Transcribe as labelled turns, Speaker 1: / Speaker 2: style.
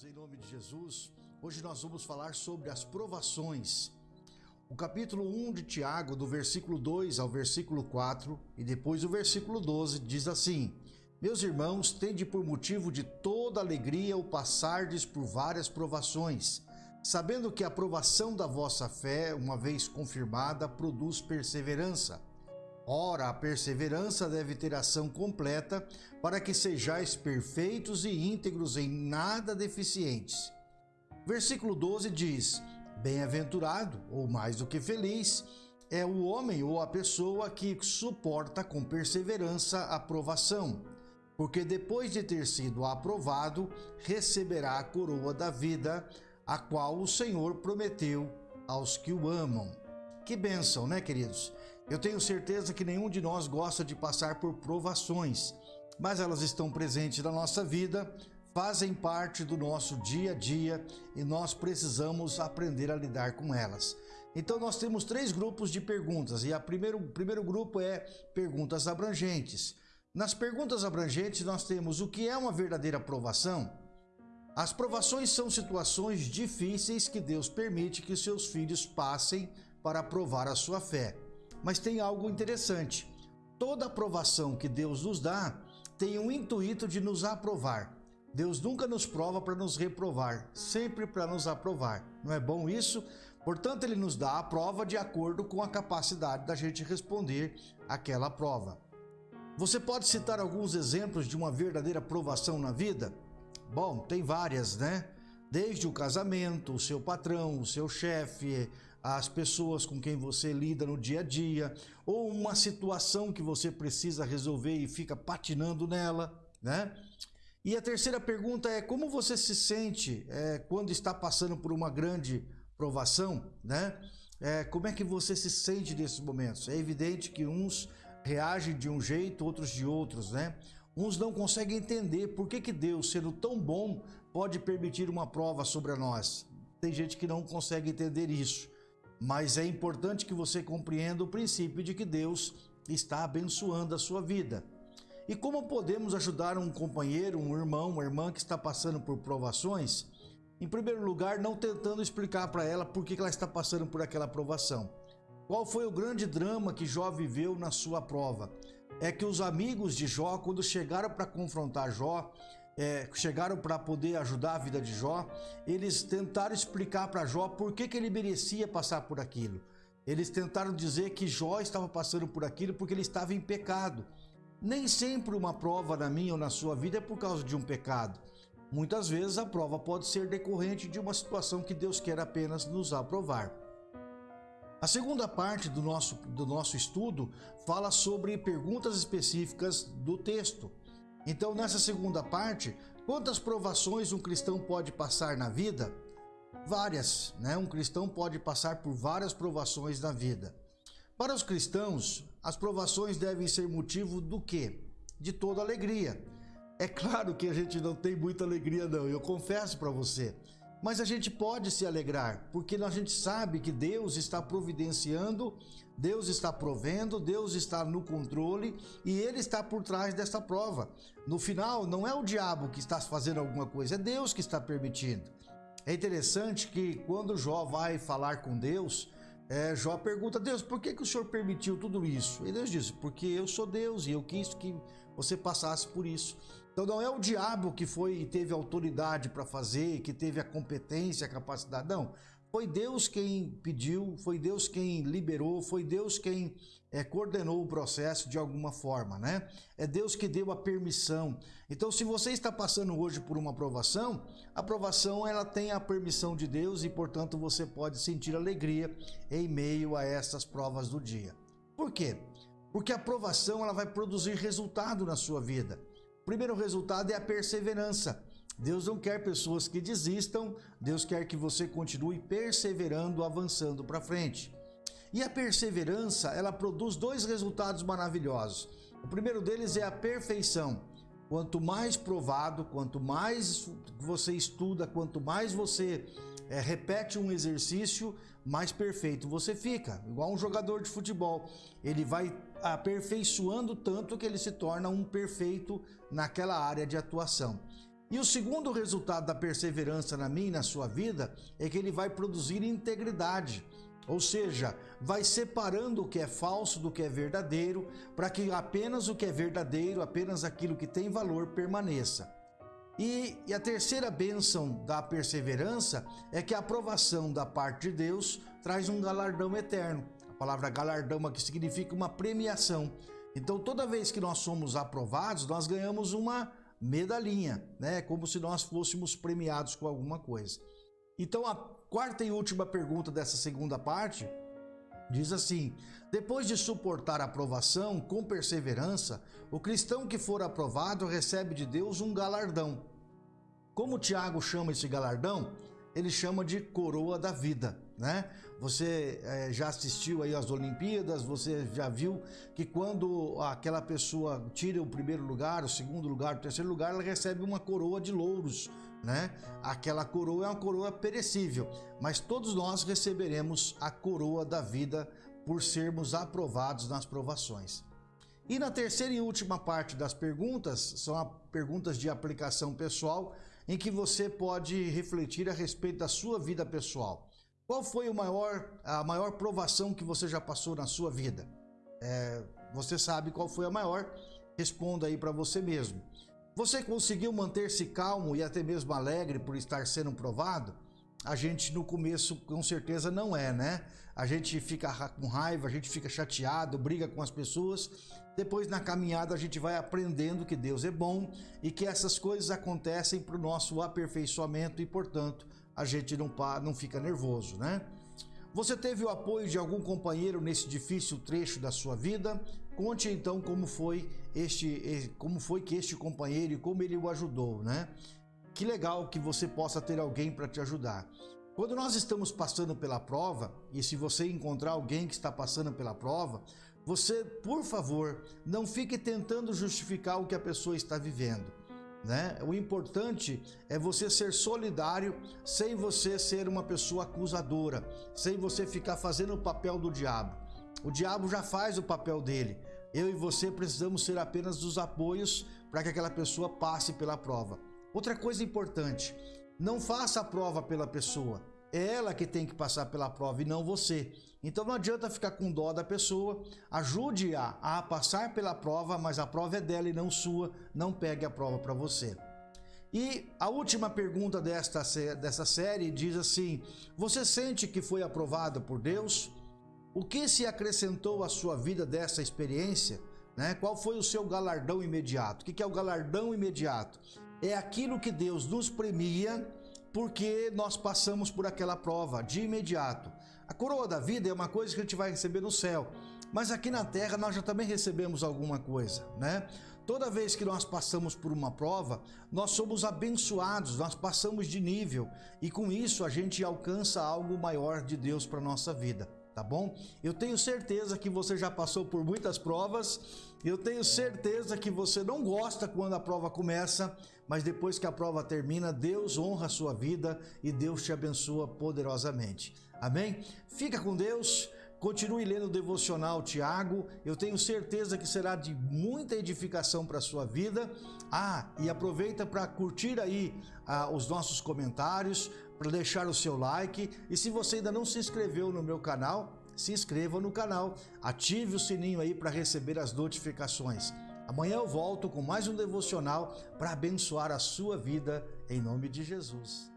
Speaker 1: queridos, em nome de Jesus, hoje nós vamos falar sobre as provações. O capítulo 1 de Tiago, do versículo 2 ao versículo 4 e depois o versículo 12, diz assim: Meus irmãos, tende por motivo de toda alegria o passardes por várias provações, sabendo que a aprovação da vossa fé, uma vez confirmada, produz perseverança. Ora, a perseverança deve ter ação completa, para que sejais perfeitos e íntegros em nada deficientes. Versículo 12 diz: Bem-aventurado, ou mais do que feliz, é o homem ou a pessoa que suporta com perseverança a provação, porque depois de ter sido aprovado, receberá a coroa da vida, a qual o Senhor prometeu aos que o amam. Que bênção, né, queridos? Eu tenho certeza que nenhum de nós gosta de passar por provações, mas elas estão presentes na nossa vida, fazem parte do nosso dia a dia e nós precisamos aprender a lidar com elas. Então nós temos três grupos de perguntas e a primeiro, o primeiro grupo é perguntas abrangentes. Nas perguntas abrangentes nós temos o que é uma verdadeira provação? As provações são situações difíceis que Deus permite que seus filhos passem para provar a sua fé. Mas tem algo interessante. Toda aprovação que Deus nos dá tem um intuito de nos aprovar. Deus nunca nos prova para nos reprovar, sempre para nos aprovar. Não é bom isso? Portanto, ele nos dá a prova de acordo com a capacidade da gente responder aquela prova. Você pode citar alguns exemplos de uma verdadeira aprovação na vida? Bom, tem várias, né? Desde o casamento, o seu patrão, o seu chefe, as pessoas com quem você lida no dia a dia, ou uma situação que você precisa resolver e fica patinando nela, né? E a terceira pergunta é como você se sente é, quando está passando por uma grande provação, né? É, como é que você se sente nesses momentos? É evidente que uns reagem de um jeito, outros de outros, né? Uns não conseguem entender por que, que Deus, sendo tão bom, pode permitir uma prova sobre nós. Tem gente que não consegue entender isso. Mas é importante que você compreenda o princípio de que Deus está abençoando a sua vida. E como podemos ajudar um companheiro, um irmão, uma irmã que está passando por provações? Em primeiro lugar, não tentando explicar para ela por que ela está passando por aquela provação. Qual foi o grande drama que Jó viveu na sua prova? É que os amigos de Jó, quando chegaram para confrontar Jó, é, chegaram para poder ajudar a vida de Jó, eles tentaram explicar para Jó por que, que ele merecia passar por aquilo. Eles tentaram dizer que Jó estava passando por aquilo porque ele estava em pecado. Nem sempre uma prova na minha ou na sua vida é por causa de um pecado. Muitas vezes a prova pode ser decorrente de uma situação que Deus quer apenas nos aprovar. A segunda parte do nosso, do nosso estudo fala sobre perguntas específicas do texto. Então, nessa segunda parte, quantas provações um cristão pode passar na vida? Várias, né? Um cristão pode passar por várias provações na vida. Para os cristãos, as provações devem ser motivo do quê? De toda alegria. É claro que a gente não tem muita alegria não, eu confesso para você. Mas a gente pode se alegrar, porque a gente sabe que Deus está providenciando, Deus está provendo, Deus está no controle e Ele está por trás dessa prova. No final, não é o diabo que está fazendo alguma coisa, é Deus que está permitindo. É interessante que quando Jó vai falar com Deus, é, Jó pergunta a Deus, por que, que o Senhor permitiu tudo isso? E Deus diz, porque eu sou Deus e eu quis que você passasse por isso. Então não é o diabo que foi teve autoridade para fazer, que teve a competência, a capacidade, não. Foi Deus quem pediu, foi Deus quem liberou, foi Deus quem é, coordenou o processo de alguma forma, né? É Deus que deu a permissão. Então, se você está passando hoje por uma aprovação, a aprovação ela tem a permissão de Deus e, portanto, você pode sentir alegria em meio a essas provas do dia. Por quê? Porque a aprovação ela vai produzir resultado na sua vida. O primeiro resultado é a perseverança. Deus não quer pessoas que desistam, Deus quer que você continue perseverando, avançando para frente. E a perseverança, ela produz dois resultados maravilhosos. O primeiro deles é a perfeição. Quanto mais provado, quanto mais você estuda, quanto mais você é, repete um exercício, mais perfeito você fica. Igual um jogador de futebol. Ele vai aperfeiçoando tanto que ele se torna um perfeito naquela área de atuação. E o segundo resultado da perseverança na minha e na sua vida é que ele vai produzir integridade. Ou seja, vai separando o que é falso do que é verdadeiro, para que apenas o que é verdadeiro, apenas aquilo que tem valor permaneça. E, e, a terceira bênção da perseverança é que a aprovação da parte de Deus traz um galardão eterno. A palavra galardão aqui significa uma premiação. Então, toda vez que nós somos aprovados, nós ganhamos uma medalhinha, né? Como se nós fôssemos premiados com alguma coisa. Então, a quarta e última pergunta dessa segunda parte diz assim: depois de suportar a aprovação com perseverança, o cristão que for aprovado recebe de Deus um galardão. Como Tiago chama esse galardão? Ele chama de coroa da vida, né? Você é, já assistiu aí às Olimpíadas, você já viu que quando aquela pessoa tira o primeiro lugar, o segundo lugar, o terceiro lugar, ela recebe uma coroa de louros, né? Aquela coroa é uma coroa perecível, mas todos nós receberemos a coroa da vida por sermos aprovados nas provações. E na terceira e última parte das perguntas, são perguntas de aplicação pessoal, em que você pode refletir a respeito da sua vida pessoal. Qual foi o maior, a maior provação que você já passou na sua vida? É, você sabe qual foi a maior? Responda aí para você mesmo. Você conseguiu manter-se calmo e até mesmo alegre por estar sendo provado? A gente no começo com certeza não é, né? A gente fica com raiva, a gente fica chateado, briga com as pessoas. Depois na caminhada a gente vai aprendendo que Deus é bom e que essas coisas acontecem para o nosso aperfeiçoamento e, portanto, a gente não, não fica nervoso, né? Você teve o apoio de algum companheiro nesse difícil trecho da sua vida? Conte então como foi este, como foi que este companheiro e como ele o ajudou, né? Que legal que você possa ter alguém para te ajudar. Quando nós estamos passando pela prova, e se você encontrar alguém que está passando pela prova, você, por favor, não fique tentando justificar o que a pessoa está vivendo. Né? O importante é você ser solidário sem você ser uma pessoa acusadora, sem você ficar fazendo o papel do diabo. O diabo já faz o papel dele. Eu e você precisamos ser apenas os apoios para que aquela pessoa passe pela prova. Outra coisa importante, não faça a prova pela pessoa. Ela que tem que passar pela prova e não você. Então não adianta ficar com dó da pessoa, ajude-a a passar pela prova, mas a prova é dela e não sua, não pegue a prova para você. E a última pergunta desta, dessa série diz assim: Você sente que foi aprovado por Deus? O que se acrescentou à sua vida dessa experiência? Né? Qual foi o seu galardão imediato? O que é o galardão imediato? É aquilo que Deus nos premia porque nós passamos por aquela prova de imediato. A coroa da vida é uma coisa que a gente vai receber no céu, mas aqui na terra nós já também recebemos alguma coisa, né? Toda vez que nós passamos por uma prova, nós somos abençoados, nós passamos de nível e com isso a gente alcança algo maior de Deus para nossa vida, tá bom? Eu tenho certeza que você já passou por muitas provas, eu tenho certeza que você não gosta quando a prova começa, mas depois que a prova termina, Deus honra a sua vida e Deus te abençoa poderosamente. Amém? Fica com Deus. Continue lendo o devocional Tiago, eu tenho certeza que será de muita edificação para a sua vida. Ah, e aproveita para curtir aí ah, os nossos comentários, para deixar o seu like. E se você ainda não se inscreveu no meu canal, se inscreva no canal, ative o sininho aí para receber as notificações. Amanhã eu volto com mais um devocional para abençoar a sua vida em nome de Jesus.